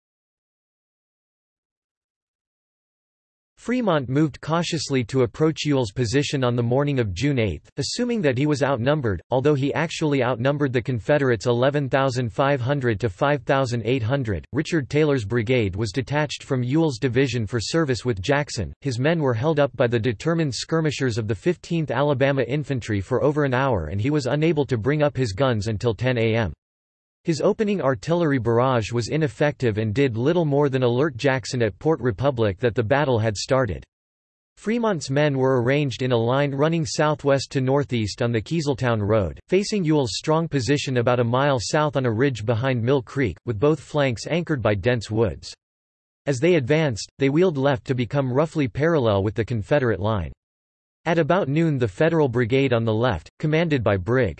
A: Fremont moved cautiously to approach Ewell's position on the morning of June 8, assuming that he was outnumbered, although he actually outnumbered the Confederates 11,500 to 5,800. Richard Taylor's brigade was detached from Ewell's division for service with Jackson. His men were held up by the determined skirmishers of the 15th Alabama Infantry for over an hour and he was unable to bring up his guns until 10 a.m. His opening artillery barrage was ineffective and did little more than alert Jackson at Port Republic that the battle had started. Fremont's men were arranged in a line running southwest to northeast on the Keezeltown Road, facing Ewell's strong position about a mile south on a ridge behind Mill Creek, with both flanks anchored by dense woods. As they advanced, they wheeled left to become roughly parallel with the Confederate line. At about noon the Federal Brigade on the left, commanded by Brig.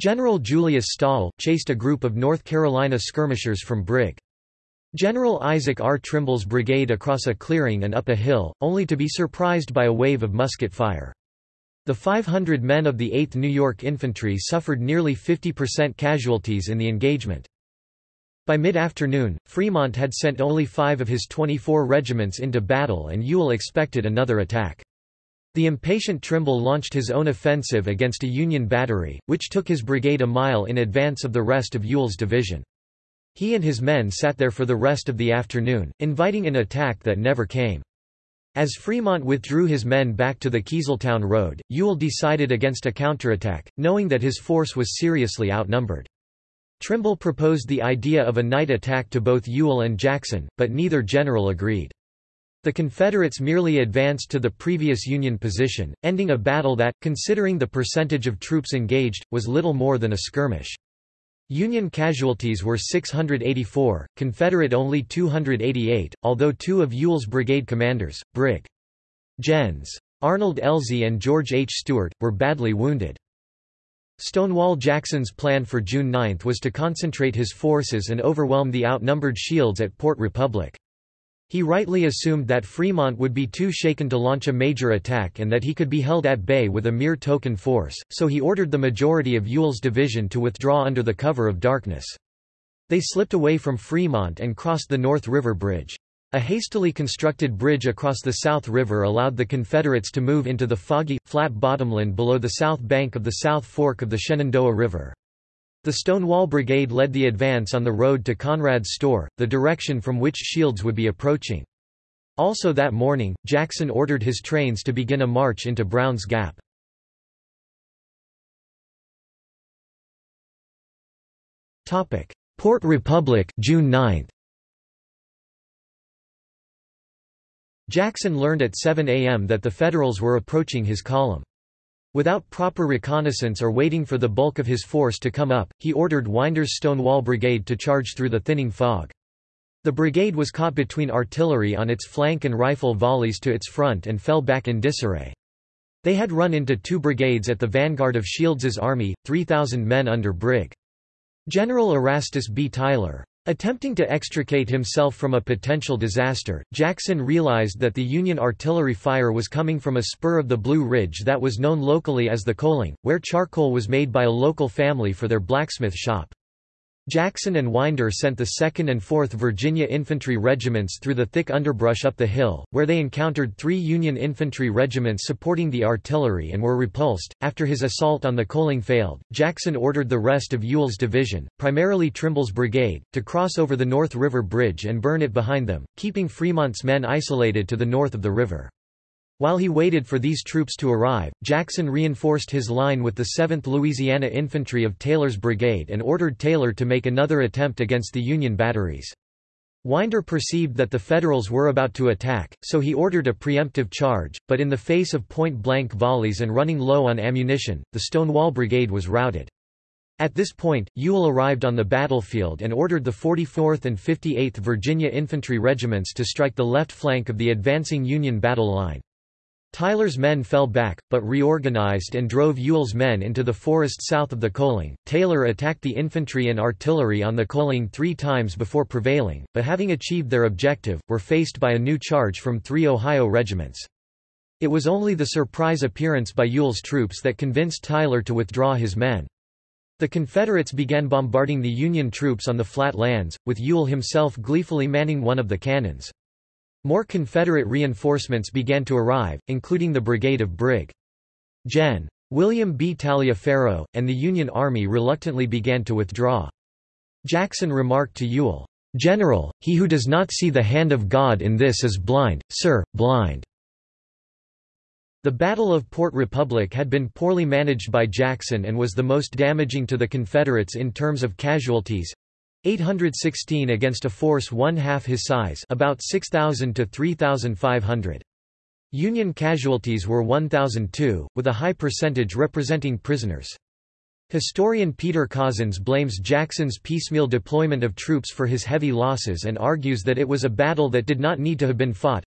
A: General Julius Stahel, chased a group of North Carolina skirmishers from Brig. General Isaac R. Trimble's brigade across a clearing and up a hill, only to be surprised by a wave of musket fire. The 500 men of the 8th New York Infantry suffered nearly 50% casualties in the engagement. By mid-afternoon, Fremont had sent only five of his 24 regiments into battle and Ewell expected another attack. The impatient Trimble launched his own offensive against a Union battery, which took his brigade a mile in advance of the rest of Ewell's division. He and his men sat there for the rest of the afternoon, inviting an attack that never came. As Fremont withdrew his men back to the Keezeltown Road, Ewell decided against a counterattack, knowing that his force was seriously outnumbered. Trimble proposed the idea of a night attack to both Ewell and Jackson, but neither general agreed. The Confederates merely advanced to the previous Union position, ending a battle that, considering the percentage of troops engaged, was little more than a skirmish. Union casualties were 684, Confederate only 288, although two of Ewell's brigade commanders, Brig. Gens. Arnold Elzey and George H. Steuart, were badly wounded. Stonewall Jackson's plan for June 9 was to concentrate his forces and overwhelm the outnumbered Shields at Port Republic. He rightly assumed that Fremont would be too shaken to launch a major attack and that he could be held at bay with a mere token force, so he ordered the majority of Ewell's division to withdraw under the cover of darkness. They slipped away from Fremont and crossed the North River Bridge. A hastily constructed bridge across the South River allowed the Confederates to move into the foggy, flat bottomland below the south bank of the South Fork of the Shenandoah River. The Stonewall Brigade led the advance on the road to Conrad's store, the direction from which Shields would be approaching. Also that morning, Jackson ordered his trains to begin a march into Brown's Gap. Port Republic June 9. Jackson learned at 7 a.m. that the Federals were approaching his column. Without proper reconnaissance or waiting for the bulk of his force to come up, he ordered Winder's Stonewall Brigade to charge through the thinning fog. The brigade was caught between artillery on its flank and rifle volleys to its front and fell back in disarray. They had run into two brigades at the vanguard of Shields's army, 3,000 men under Brig. General Erastus B. Tyler. Attempting to extricate himself from a potential disaster, Jackson realized that the Union artillery fire was coming from a spur of the Blue Ridge that was known locally as the Coaling, where charcoal was made by a local family for their blacksmith shop. Jackson and Winder sent the 2nd and 4th Virginia Infantry Regiments through the thick underbrush up the hill, where they encountered three Union infantry regiments supporting the artillery and were repulsed. After his assault on the Coaling failed, Jackson ordered the rest of Ewell's division, primarily Trimble's brigade, to cross over the North River Bridge and burn it behind them, keeping Fremont's men isolated to the north of the river. While he waited for these troops to arrive, Jackson reinforced his line with the 7th Louisiana Infantry of Taylor's brigade and ordered Taylor to make another attempt against the Union batteries. Winder perceived that the Federals were about to attack, so he ordered a preemptive charge, but in the face of point-blank volleys and running low on ammunition, the Stonewall Brigade was routed. At this point, Ewell arrived on the battlefield and ordered the 44th and 58th Virginia Infantry Regiments to strike the left flank of the advancing Union battle line. Tyler's men fell back, but reorganized and drove Ewell's men into the forest south of the Coaling. Taylor attacked the infantry and artillery on the Coaling three times before prevailing, but having achieved their objective, were faced by a new charge from three Ohio regiments. It was only the surprise appearance by Ewell's troops that convinced Tyler to withdraw his men. The Confederates began bombarding the Union troops on the flat lands, with Ewell himself gleefully manning one of the cannons. More Confederate reinforcements began to arrive, including the brigade of Brig. Gen. William B. Taliaferro, and the Union Army reluctantly began to withdraw. Jackson remarked to Ewell, "'General, he who does not see the hand of God in this is blind, sir, blind.'" The Battle of Port Republic had been poorly managed by Jackson and was the most damaging to the Confederates in terms of casualties, 816 against a force one-half his size about 6,000 to 3,500. Union casualties were 1,002, with a high percentage representing prisoners. Historian Peter Cozzens blames Jackson's piecemeal deployment of troops for his heavy losses and argues that it was a battle that did not need to have been fought.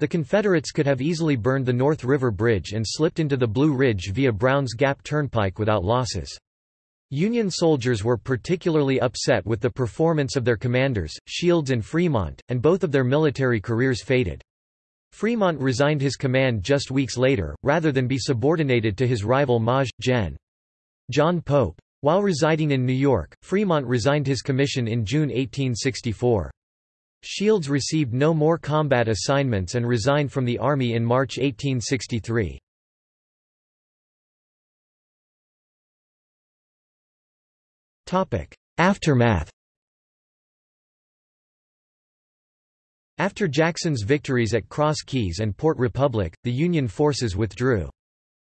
A: The Confederates could have easily burned the North River Bridge and slipped into the Blue Ridge via Brown's Gap Turnpike without losses. Union soldiers were particularly upset with the performance of their commanders, Shields and Fremont, and both of their military careers faded. Fremont resigned his command just weeks later, rather than be subordinated to his rival Maj. Gen. John Pope. While residing in New York, Fremont resigned his commission in June 1864. Shields received no more combat assignments and resigned from the Army in March 1863. Aftermath After Jackson's victories at Cross Keys and Port Republic, the Union forces withdrew.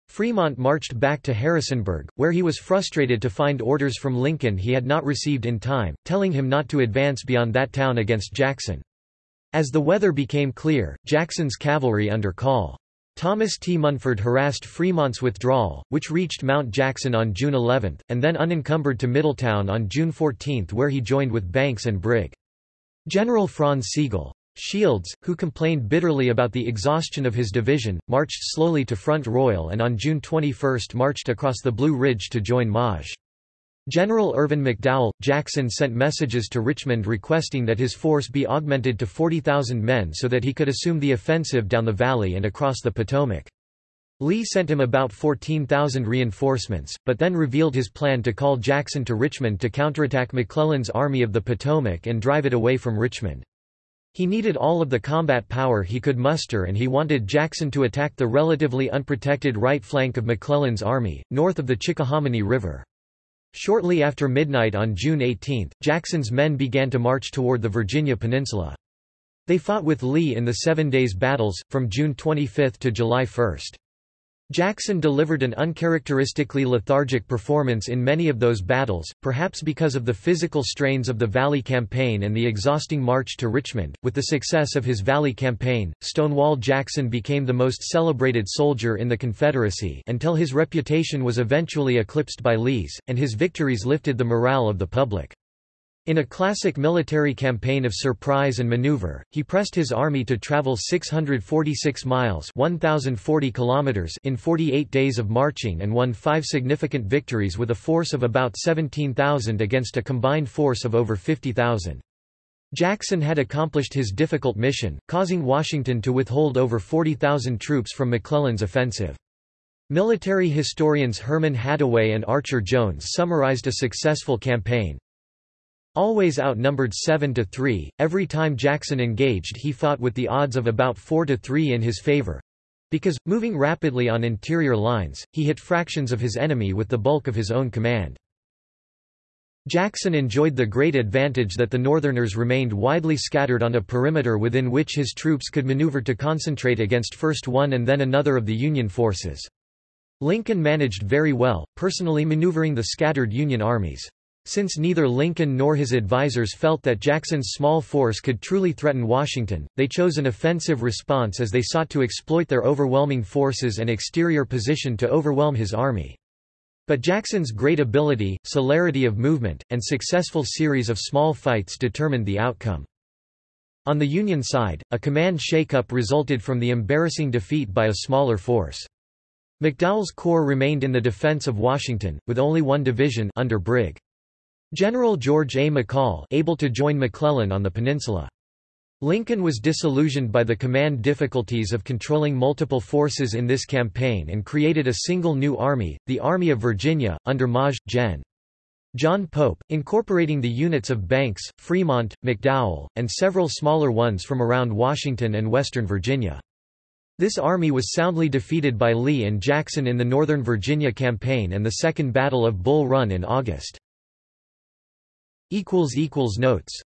A: Fremont marched back to Harrisonburg, where he was frustrated to find orders from Lincoln he had not received in time, telling him not to advance beyond that town against Jackson. As the weather became clear, Jackson's cavalry under Col. Thomas T. Munford harassed Fremont's withdrawal, which reached Mount Jackson on June 11, and then unencumbered to Middletown on June 14 where he joined with Banks and Brig. General Franz Sigel. Shields, who complained bitterly about the exhaustion of his division, marched slowly to Front Royal and on June 21 marched across the Blue Ridge to join Maj. General Irvin McDowell, Jackson sent messages to Richmond requesting that his force be augmented to 40,000 men so that he could assume the offensive down the valley and across the Potomac. Lee sent him about 14,000 reinforcements, but then revealed his plan to call Jackson to Richmond to counterattack McClellan's Army of the Potomac and drive it away from Richmond. He needed all of the combat power he could muster and he wanted Jackson to attack the relatively unprotected right flank of McClellan's army, north of the Chickahominy River. Shortly after midnight on June 18, Jackson's men began to march toward the Virginia Peninsula. They fought with Lee in the Seven Days Battles, from June 25 to July 1. Jackson delivered an uncharacteristically lethargic performance in many of those battles, perhaps because of the physical strains of the Valley Campaign and the exhausting march to Richmond. With the success of his Valley Campaign, Stonewall Jackson became the most celebrated soldier in the Confederacy until his reputation was eventually eclipsed by Lee's, and his victories lifted the morale of the public. In a classic military campaign of surprise and maneuver, he pressed his army to travel 646 miles 1,040 kilometers in 48 days of marching and won five significant victories with a force of about 17,000 against a combined force of over 50,000. Jackson had accomplished his difficult mission, causing Washington to withhold over 40,000 troops from McClellan's offensive. Military historians Herman Hattaway and Archer Jones summarized a successful campaign, Always outnumbered 7 to 3, every time Jackson engaged he fought with the odds of about 4 to 3 in his favor. Because, moving rapidly on interior lines, he hit fractions of his enemy with the bulk of his own command. Jackson enjoyed the great advantage that the Northerners remained widely scattered on a perimeter within which his troops could maneuver to concentrate against first one and then another of the Union forces. Lincoln managed very well, personally maneuvering the scattered Union armies. Since neither Lincoln nor his advisers felt that Jackson's small force could truly threaten Washington, they chose an offensive response as they sought to exploit their overwhelming forces and exterior position to overwhelm his army. But Jackson's great ability, celerity of movement, and successful series of small fights determined the outcome. On the Union side, a command shakeup resulted from the embarrassing defeat by a smaller force. McDowell's corps remained in the defense of Washington, with only one division under Brig. General George A. McCall able to join McClellan on the peninsula. Lincoln was disillusioned by the command difficulties of controlling multiple forces in this campaign and created a single new army, the Army of Virginia, under Maj. Gen. John Pope, incorporating the units of Banks, Fremont, McDowell, and several smaller ones from around Washington and western Virginia. This army was soundly defeated by Lee and Jackson in the Northern Virginia Campaign and the Second Battle of Bull Run in August. Notes